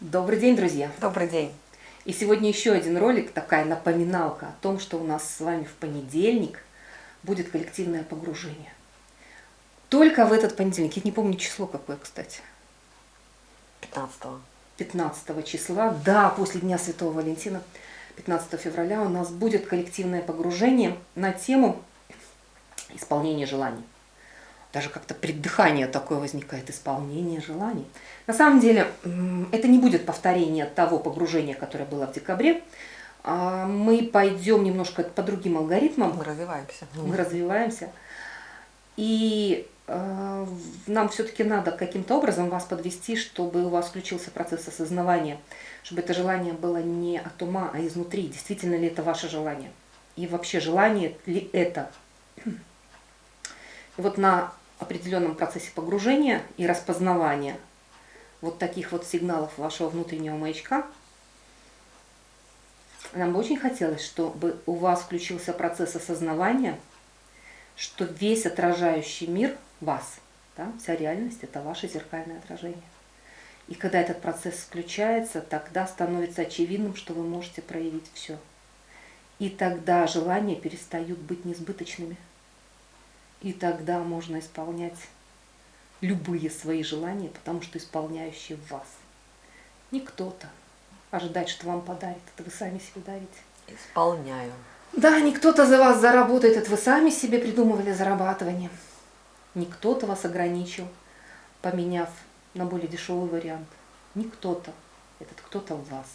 Добрый день, друзья! Добрый день! И сегодня еще один ролик, такая напоминалка о том, что у нас с вами в понедельник будет коллективное погружение. Только в этот понедельник, я не помню число какое, кстати. 15 15 числа, да, после Дня Святого Валентина, 15 февраля у нас будет коллективное погружение на тему исполнения желаний даже как-то преддыхание такое возникает, исполнение желаний. На самом деле, это не будет повторение того погружения, которое было в декабре. А мы пойдем немножко по другим алгоритмам. Мы развиваемся. Мы развиваемся. И э, нам все-таки надо каким-то образом вас подвести, чтобы у вас включился процесс осознавания, чтобы это желание было не от ума, а изнутри. Действительно ли это ваше желание? И вообще, желание ли это? И вот на определенном процессе погружения и распознавания вот таких вот сигналов вашего внутреннего маячка, нам бы очень хотелось, чтобы у вас включился процесс осознавания, что весь отражающий мир вас, да, вся реальность – это ваше зеркальное отражение. И когда этот процесс включается, тогда становится очевидным, что вы можете проявить все. И тогда желания перестают быть несбыточными – и тогда можно исполнять любые свои желания, потому что исполняющие вас. Не кто-то ожидать, что вам подарит, это вы сами себе дарите. Исполняю. Да, не кто-то за вас заработает, это вы сами себе придумывали зарабатывание. Не кто-то вас ограничил, поменяв на более дешевый вариант. Не кто-то, этот кто-то в вас.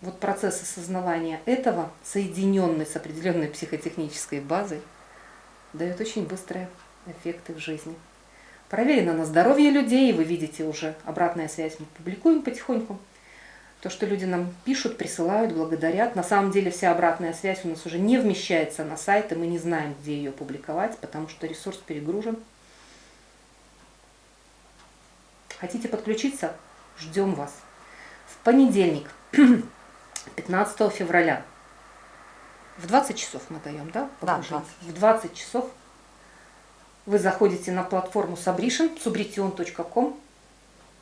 Вот процесс осознавания этого, соединенный с определенной психотехнической базой, дает очень быстрые эффекты в жизни. Проверено на здоровье людей, вы видите уже обратная связь, мы публикуем потихоньку. То, что люди нам пишут, присылают, благодарят. На самом деле вся обратная связь у нас уже не вмещается на сайт, и мы не знаем, где ее публиковать, потому что ресурс перегружен. Хотите подключиться? Ждем вас. В понедельник, 15 февраля, в 20 часов мы даем, да? Да, 20. В 20 часов вы заходите на платформу Sabrition, subrition.com,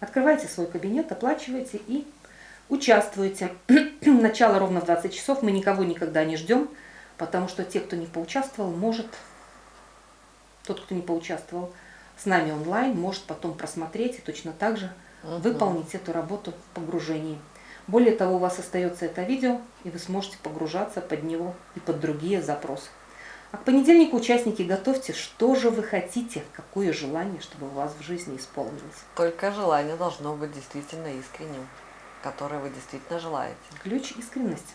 открываете свой кабинет, оплачиваете и участвуете. Начало ровно в 20 часов, мы никого никогда не ждем, потому что те, кто не поучаствовал, может, тот, кто не поучаствовал с нами онлайн, может потом просмотреть и точно так же угу. выполнить эту работу в погружении. Более того, у вас остается это видео, и вы сможете погружаться под него и под другие запросы. А к понедельнику, участники, готовьте, что же вы хотите, какое желание, чтобы у вас в жизни исполнилось. Только желание должно быть действительно искренним, которое вы действительно желаете. Ключ искренность.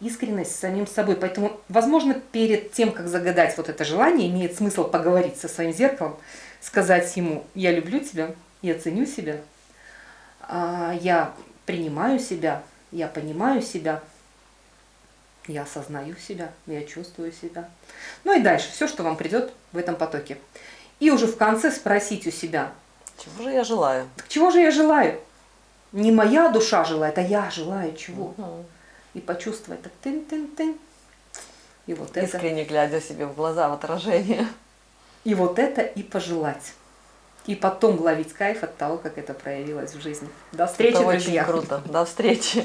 Искренность с самим собой. Поэтому, возможно, перед тем, как загадать вот это желание, имеет смысл поговорить со своим зеркалом, сказать ему «я люблю тебя, я ценю себя, я принимаю себя, я понимаю себя, я осознаю себя, я чувствую себя. Ну и дальше, все, что вам придет в этом потоке. И уже в конце спросить у себя. Чего же я желаю? Так чего же я желаю? Не моя душа желает, а я желаю чего? Угу. И почувствовать так тын-тын-тын. И вот Искренне это. глядя себе в глаза в отражение. И вот это и пожелать и потом ловить кайф от того, как это проявилось в жизни. До встречи, это друзья! Очень круто. До встречи!